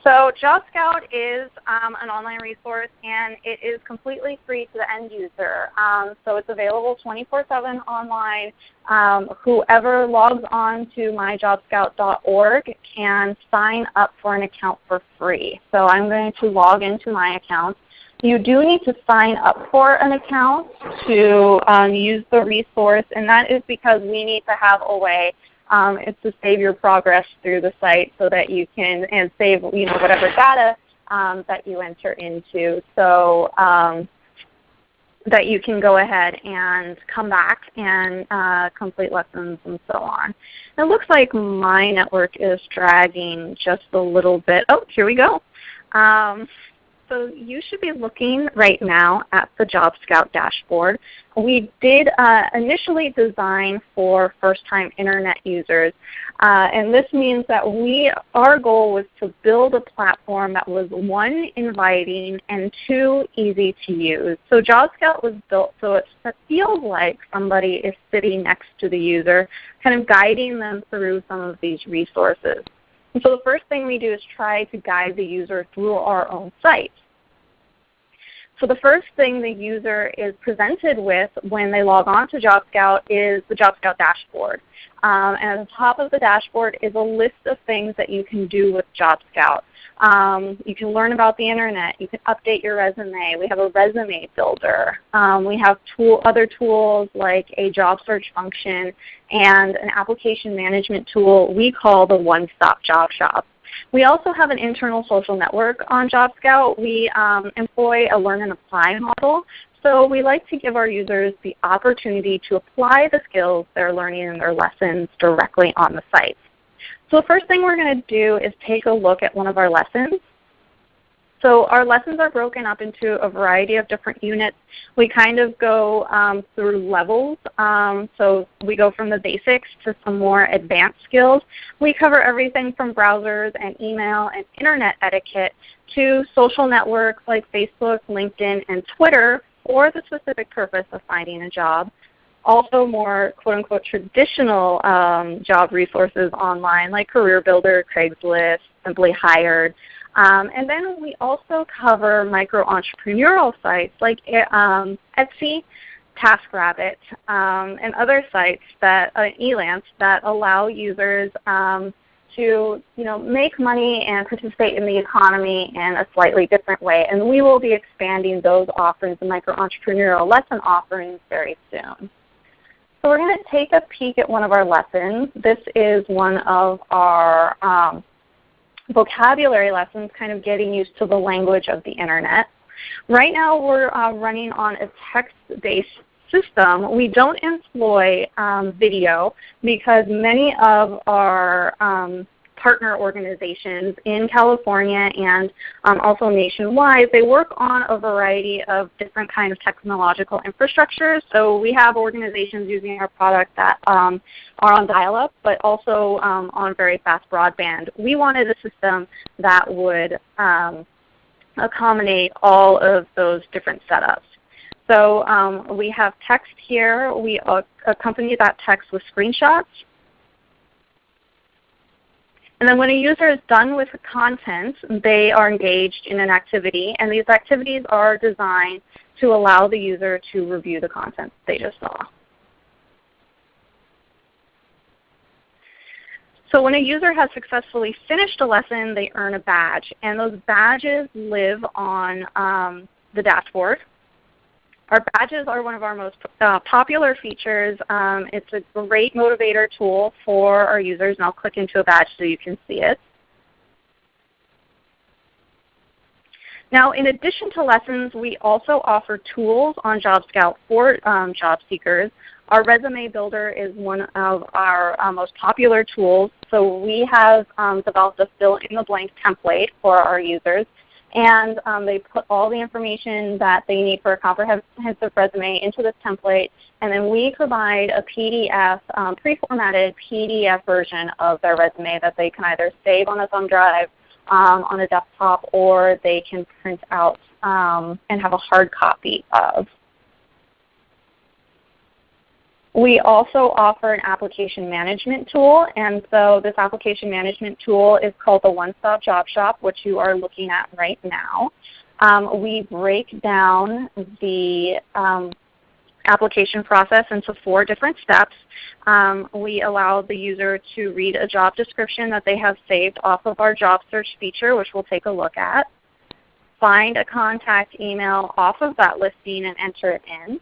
So Job Scout is um, an online resource and it is completely free to the end user. Um, so it's available 24-7 online. Um, whoever logs on to myjobscout.org can sign up for an account for free. So I'm going to log into my account. You do need to sign up for an account to um, use the resource and that is because we need to have a way um, it's to save your progress through the site so that you can and save you know whatever data um, that you enter into. So um, that you can go ahead and come back and uh, complete lessons and so on. It looks like my network is dragging just a little bit. Oh, here we go. So you should be looking right now at the Job Scout dashboard. We did uh, initially design for first-time Internet users. Uh, and this means that we, our goal was to build a platform that was one, inviting, and two, easy to use. So Job Scout was built so it feels like somebody is sitting next to the user, kind of guiding them through some of these resources. And so the first thing we do is try to guide the user through our own site. So the first thing the user is presented with when they log on to JobScout is the JobScout dashboard. Um, and at the top of the dashboard is a list of things that you can do with JobScout. Um, you can learn about the Internet. You can update your resume. We have a resume builder. Um, we have tool, other tools like a job search function and an application management tool we call the One Stop Job Shop. We also have an internal social network on JobScout. We um, employ a learn and apply model. So we like to give our users the opportunity to apply the skills they're learning in their lessons directly on the site. So the first thing we're going to do is take a look at one of our lessons. So our lessons are broken up into a variety of different units. We kind of go um, through levels. Um, so we go from the basics to some more advanced skills. We cover everything from browsers and email and Internet etiquette to social networks like Facebook, LinkedIn, and Twitter for the specific purpose of finding a job. Also more quote unquote traditional um, job resources online like CareerBuilder, Craigslist, Simply Hired. Um, and then we also cover micro-entrepreneurial sites like um, Etsy, TaskRabbit, um, and other sites that uh, Elance that allow users um, to you know, make money and participate in the economy in a slightly different way. And we will be expanding those offerings, the micro-entrepreneurial lesson offerings, very soon. So we're going to take a peek at one of our lessons. This is one of our um, vocabulary lessons, kind of getting used to the language of the Internet. Right now we're uh, running on a text-based system. We don't employ um, video because many of our um, partner organizations in California and um, also nationwide, they work on a variety of different kinds of technological infrastructures. So we have organizations using our product that um, are on dial-up, but also um, on very fast broadband. We wanted a system that would um, accommodate all of those different setups. So um, we have text here. We accompany that text with screenshots. And then when a user is done with the content, they are engaged in an activity. And these activities are designed to allow the user to review the content they just saw. So when a user has successfully finished a lesson, they earn a badge. And those badges live on um, the dashboard. Our badges are one of our most uh, popular features. Um, it's a great motivator tool for our users, and I'll click into a badge so you can see it. Now in addition to lessons, we also offer tools on JobScout for um, job seekers. Our resume builder is one of our uh, most popular tools. So we have um, developed a fill in the blank template for our users and um, they put all the information that they need for a comprehensive resume into this template. And then we provide a PDF, um, pre-formatted PDF version of their resume that they can either save on a thumb drive um, on a desktop or they can print out um, and have a hard copy of. We also offer an application management tool, and so this application management tool is called the One Stop Job Shop, which you are looking at right now. Um, we break down the um, application process into four different steps. Um, we allow the user to read a job description that they have saved off of our job search feature, which we'll take a look at. Find a contact email off of that listing and enter it in.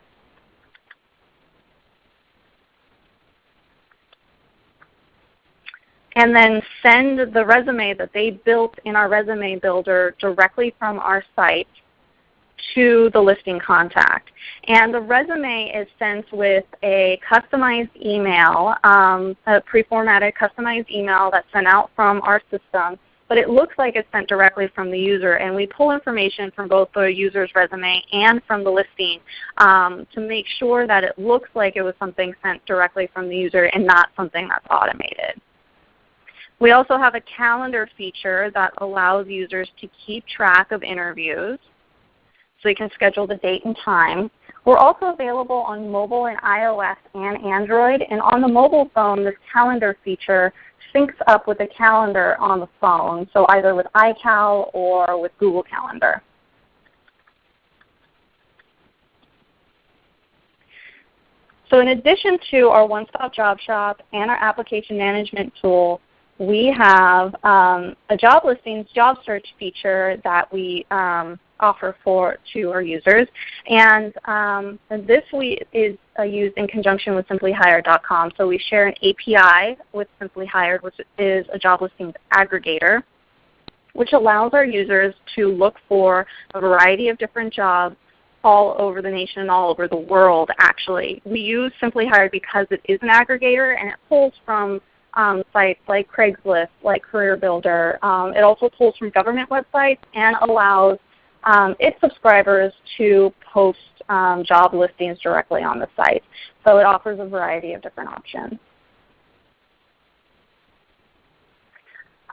And then send the resume that they built in our resume builder directly from our site to the listing contact. And the resume is sent with a customized email, um, a pre-formatted customized email that's sent out from our system. But it looks like it's sent directly from the user. And we pull information from both the user's resume and from the listing um, to make sure that it looks like it was something sent directly from the user and not something that's automated. We also have a calendar feature that allows users to keep track of interviews so you can schedule the date and time. We're also available on mobile and iOS and Android. And on the mobile phone, this calendar feature syncs up with the calendar on the phone, so either with iCal or with Google Calendar. So in addition to our one-stop job shop and our application management tool, we have um, a job listings job search feature that we um, offer for to our users. And, um, and this we, is uh, used in conjunction with SimplyHired.com. So we share an API with Simply Hired, which is a job listings aggregator, which allows our users to look for a variety of different jobs all over the nation and all over the world actually. We use Simply Hired because it is an aggregator and it pulls from um, sites like Craigslist, like CareerBuilder. Um, it also pulls from government websites and allows um, its subscribers to post um, job listings directly on the site. So it offers a variety of different options.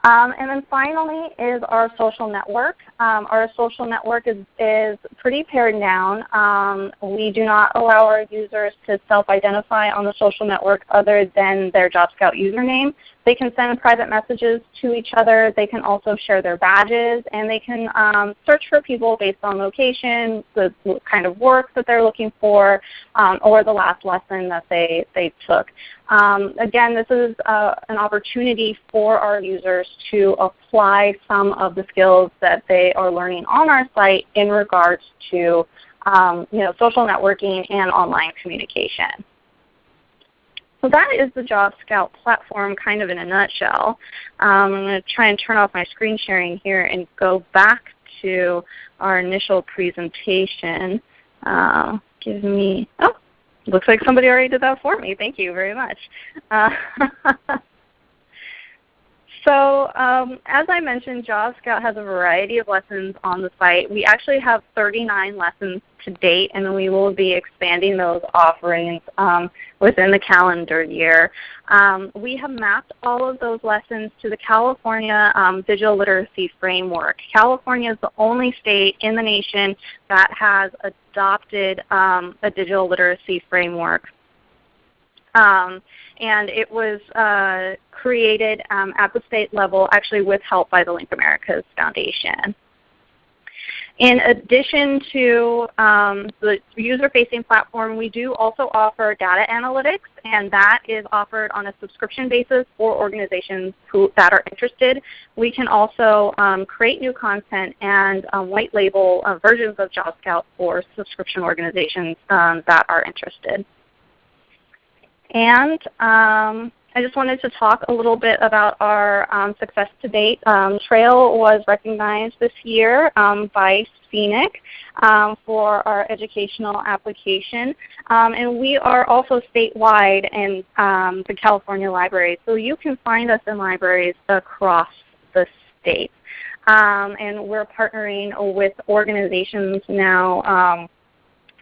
Um, and then finally is our social network. Um, our social network is, is pretty pared down. Um, we do not allow our users to self-identify on the social network other than their JobScout username. They can send private messages to each other. They can also share their badges, and they can um, search for people based on location, the kind of work that they're looking for, um, or the last lesson that they, they took. Um, again, this is uh, an opportunity for our users to apply some of the skills that they are learning on our site in regards to um, you know, social networking and online communication. So that is the Job Scout platform kind of in a nutshell. Um, I'm going to try and turn off my screen sharing here and go back to our initial presentation. Uh, give me, oh, looks like somebody already did that for me. Thank you very much. Uh, So um, as I mentioned, Job Scout has a variety of lessons on the site. We actually have 39 lessons to date, and we will be expanding those offerings um, within the calendar year. Um, we have mapped all of those lessons to the California um, Digital Literacy Framework. California is the only state in the nation that has adopted um, a digital literacy framework. Um, and it was uh, created um, at the state level actually with help by the Link Americas Foundation. In addition to um, the user-facing platform, we do also offer data analytics, and that is offered on a subscription basis for organizations who, that are interested. We can also um, create new content and um, white label uh, versions of JobScout for subscription organizations um, that are interested. And um, I just wanted to talk a little bit about our um, success to date. Um, Trail was recognized this year um, by SCENIC um, for our educational application. Um, and we are also statewide in the California libraries. So you can find us in libraries across the state. and we're partnering with organizations now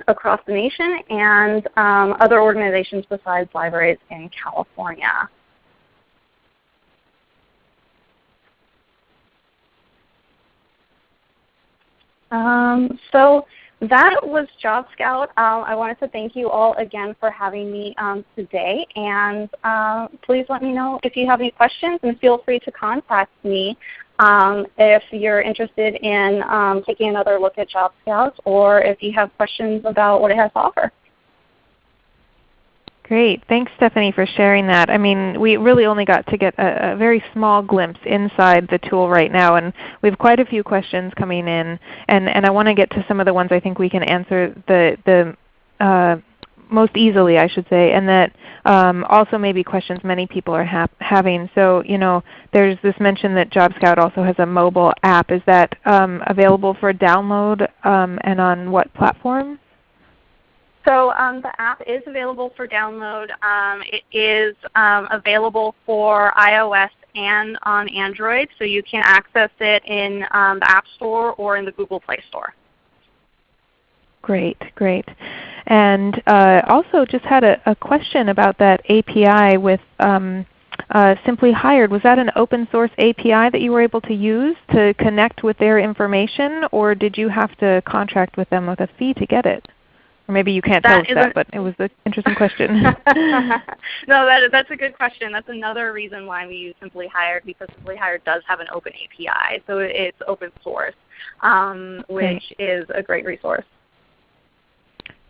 across the nation and um, other organizations besides libraries in California. Um, so that was Job Scout. Um, I wanted to thank you all again for having me um, today. And uh, please let me know if you have any questions and feel free to contact me um, if you're interested in um, taking another look at Job Scouts or if you have questions about what it has to offer. Great. Thanks, Stephanie, for sharing that. I mean, we really only got to get a, a, very small glimpse inside the tool right now, and we have quite a few questions coming in. And, and I want to get to some of the ones I think we can answer the, the uh, most easily, I should say, and that um, also maybe questions many people are ha having. So you know, there's this mention that JobScout also has a mobile app. Is that um, available for download um, and on what platform? So um, the app is available for download. Um, it is um, available for iOS and on Android, so you can access it in the App Store or in the Google Play Store. Great, great. And uh, also just had a, a, question about that API with um, uh, Simply Hired. Was that an open source API that you were able to use to connect with their information, or did you have to contract with them with a fee to get it? Or maybe you can't tell us that, but it was an interesting question. no, that, that's a good question. That's another reason why we use Simply Hired because Simply Hired does have an open API. So it's open source, um, which is a great resource.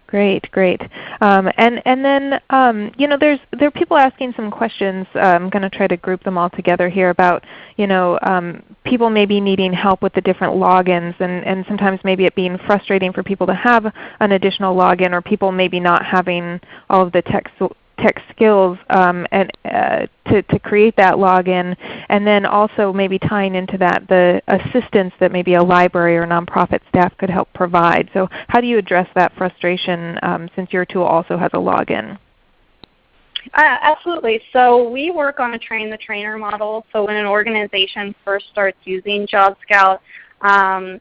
Great, great. Um, and and then um, you know there's there are people asking some questions. Uh, I'm going to try to group them all together here about you know um, people maybe needing help with the different logins and and sometimes maybe it being frustrating for people to have an additional login or people maybe not having all of the tech tech skills um, and, uh, to, to create that login, and then also maybe tying into that the assistance that maybe a library or nonprofit staff could help provide. So how do you address that frustration um, since your tool also has a login? Uh, absolutely. So we work on a train the trainer model. So when an organization first starts using JobScout, um,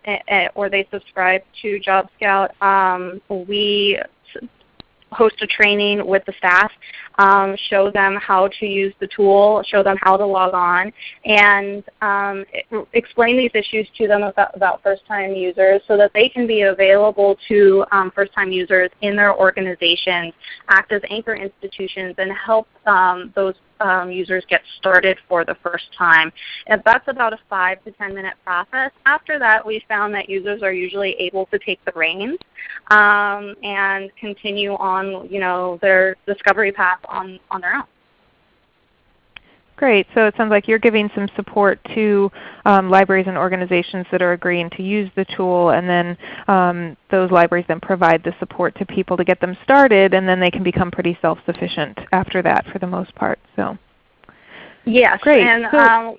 or they subscribe to JobScout, um, we host a training with the staff, um, show them how to use the tool, show them how to log on, and um, explain these issues to them about, about first-time users so that they can be available to um, first-time users in their organizations, act as anchor institutions, and help um, those um, users get started for the first time. And that's about a 5 to 10 minute process. After that, we found that users are usually able to take the reins um, and continue on you know, their discovery path on, on their own. Great. So it sounds like you're giving some support to um, libraries and organizations that are agreeing to use the tool, and then um, those libraries then provide the support to people to get them started, and then they can become pretty self-sufficient after that for the most part. So, Yes. Great. And so, um,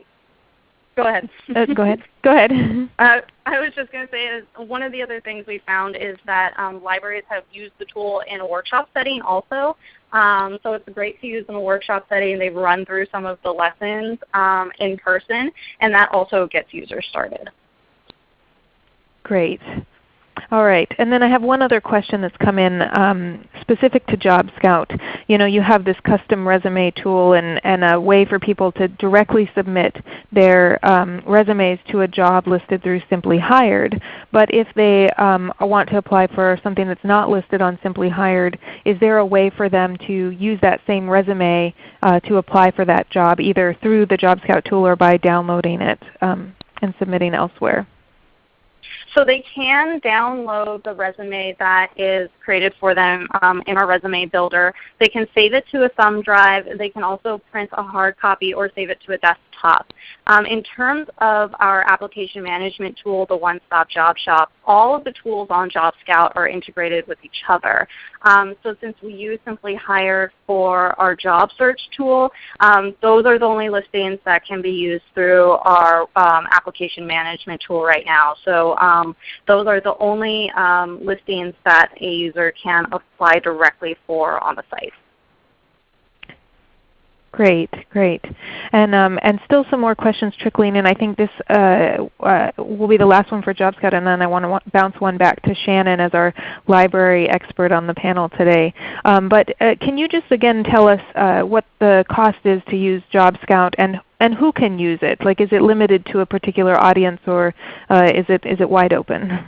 Go ahead. uh, go ahead. Go ahead. uh, I was just going to say is one of the other things we found is that um, libraries have used the tool in a workshop setting also. Um, so it's great to use in a workshop setting. They've run through some of the lessons um, in person, and that also gets users started. Great. All right. And then I have one other question that's come in um, specific to Job Scout. You know, you have this custom resume tool and, and a way for people to directly submit their um, resumes to a job listed through Simply Hired. But if they um, want to apply for something that's not listed on Simply Hired, is there a way for them to use that same resume uh, to apply for that job either through the Job Scout tool or by downloading it um, and submitting elsewhere? So they can download the resume that is created for them um, in our resume builder. They can save it to a thumb drive. They can also print a hard copy or save it to a desktop. Um, in terms of our application management tool, the One Stop Job Shop, all of the tools on Job Scout are integrated with each other. Um, so since we use Simply Hired for our job search tool, um, those are the only listings that can be used through our um, application management tool right now. So um, those are the only um, listings that a user can apply directly for on the site. Great, great. And, um, and still some more questions trickling in. I think this uh, uh, will be the last one for JobScout, and then I want to bounce one back to Shannon as our library expert on the panel today. Um, but uh, can you just again tell us uh, what the cost is to use JobScout and, and who can use it? Like is it limited to a particular audience or uh, is, it, is it wide open?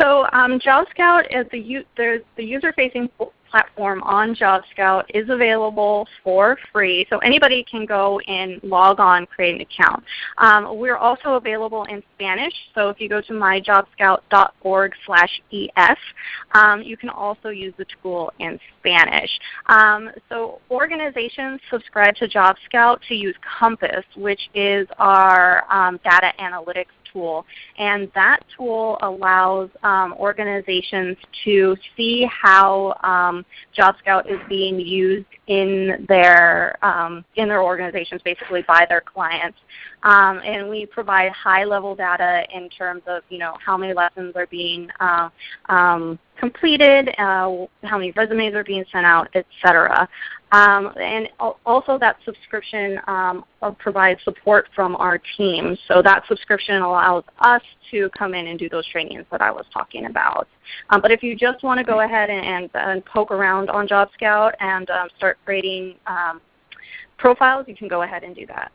So um, JobScout is the, the user-facing platform on JobScout is available for free. So anybody can go and log on, create an account. Um, we're also available in Spanish. So if you go to myjobscout.org slash ES, um, you can also use the tool in Spanish. Um, so organizations subscribe to JobScout to use Compass, which is our um, data analytics tool. And that tool allows um, organizations to see how um, JobScout is being used in their, um, in their organizations basically by their clients. Um, and we provide high-level data in terms of you know, how many lessons are being uh, um, completed, uh, how many resumes are being sent out, etc. Um, and also that subscription um, uh, provides support from our team. So that subscription allows us to come in and do those trainings that I was talking about. Um, but if you just want to go ahead and, and, and, poke around on JobScout and um, start creating um, profiles, you can go ahead and do that.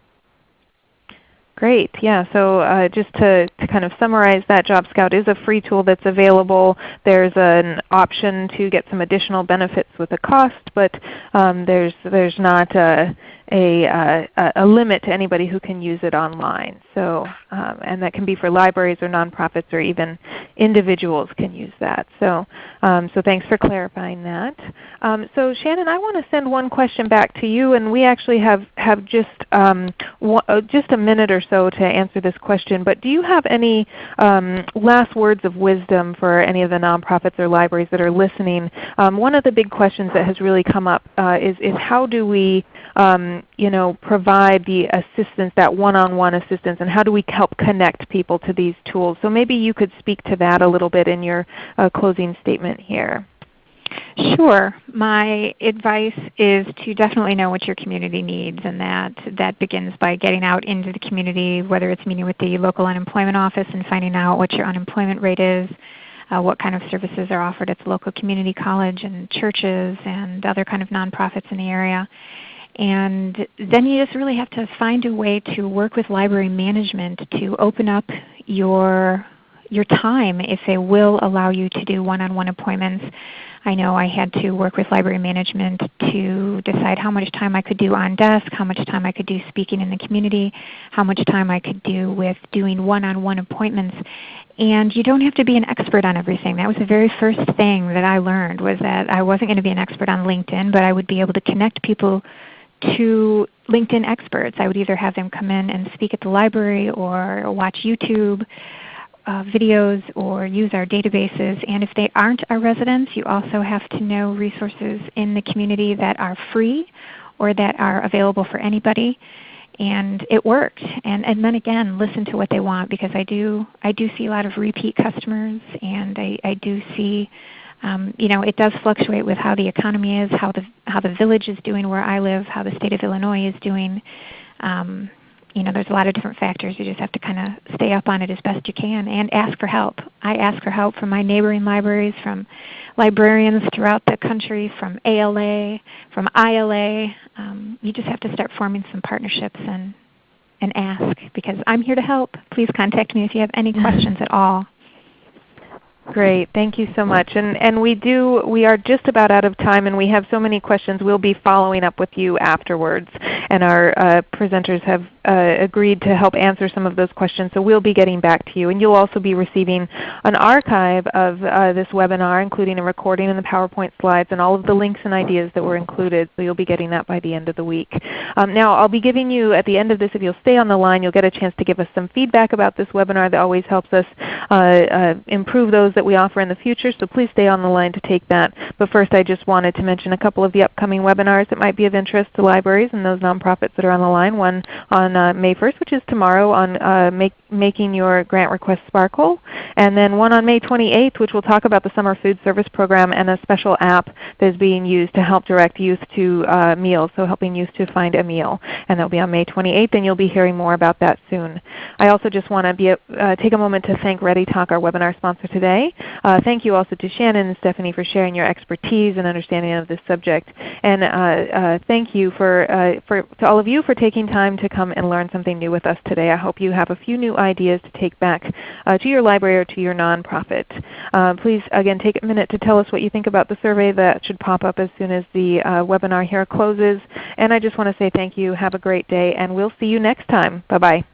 Great. Yeah. So uh, just to, to kind of summarize that, Job Scout is a free tool that's available. There's an option to get some additional benefits with a cost, but um, there's there's not a, a, uh, a limit to anybody who can use it online. So, um, and that can be for libraries or nonprofits or even individuals can use that. So, um, so thanks for clarifying that. Um, so Shannon, I want to send one question back to you, and we actually have have just um, uh, just a minute or so to answer this question. But do you have any um, last words of wisdom for any of the nonprofits or libraries that are listening? Um, one of the big questions that has really come up uh, is is how do we um, you know, provide the assistance, that one-on-one -on -one assistance, and how do we help connect people to these tools? So maybe you could speak to that a little bit in your uh, closing statement here. Sure. My advice is to definitely know what your community needs, and that, that begins by getting out into the community, whether it's meeting with the local unemployment office and finding out what your unemployment rate is, uh, what kind of services are offered at the local community college and churches and other kind of nonprofits in the area. And then you just really have to find a way to work with library management to open up your, your time if they will allow you to do one-on-one -on -one appointments. I know I had to work with library management to decide how much time I could do on desk, how much time I could do speaking in the community, how much time I could do with doing one-on-one -on -one appointments. And you don't have to be an expert on everything. That was the very first thing that I learned was that I wasn't going to be an expert on LinkedIn, but I would be able to connect people to LinkedIn experts. I would either have them come in and speak at the library or watch YouTube uh, videos or use our databases. And if they aren't our residents, you also have to know resources in the community that are free or that are available for anybody. And it worked. And, and then again, listen to what they want because I do, I do see a lot of repeat customers and I, I do see um, you know, it does fluctuate with how the economy is, how the, how the village is doing where I live, how the state of Illinois is doing. Um, you know, there's a lot of different factors. You just have to kind of stay up on it as best you can and ask for help. I ask for help from my neighboring libraries, from librarians throughout the country, from ALA, from ILA. Um, you just have to start forming some partnerships and, and ask because I'm here to help. Please contact me if you have any questions at all. Great. Thank you so much. And, and we do, we are just about out of time and we have so many questions. We'll be following up with you afterwards. And our uh, presenters have uh, agreed to help answer some of those questions. So we'll be getting back to you. And you'll also be receiving an archive of uh, this webinar, including a recording and the PowerPoint slides and all of the links and ideas that were included. So you'll be getting that by the end of the week. Um, now I'll be giving you, at the end of this, if you'll stay on the line, you'll get a chance to give us some feedback about this webinar that always helps us uh, uh, improve those that we offer in the future. So please stay on the line to take that. But first I just wanted to mention a couple of the upcoming webinars that might be of interest to libraries and those nonprofits that are on the line. One on uh, May 1st, which is tomorrow, on uh, make, making your grant request sparkle. And then one on May 28th, which will talk about the Summer Food Service Program and a special app that is being used to help direct youth to uh, meals, so helping youth to find a meal. And that will be on May 28th, and you'll be hearing more about that soon. I also just want to uh, take a moment to thank ReadyTalk, our webinar sponsor today. Uh, thank you also to Shannon and Stephanie for sharing your expertise and understanding of this subject. And uh, thank you for, for, to all of you for taking time to come and learn something new with us today. I hope you have a few new ideas to take back uh, to your library or to your nonprofit. Uh, please again take a minute to tell us what you think about the survey that should pop up as soon as the webinar here closes. And I just want to say thank you. Have a great day, and we'll see you next time. Bye-bye.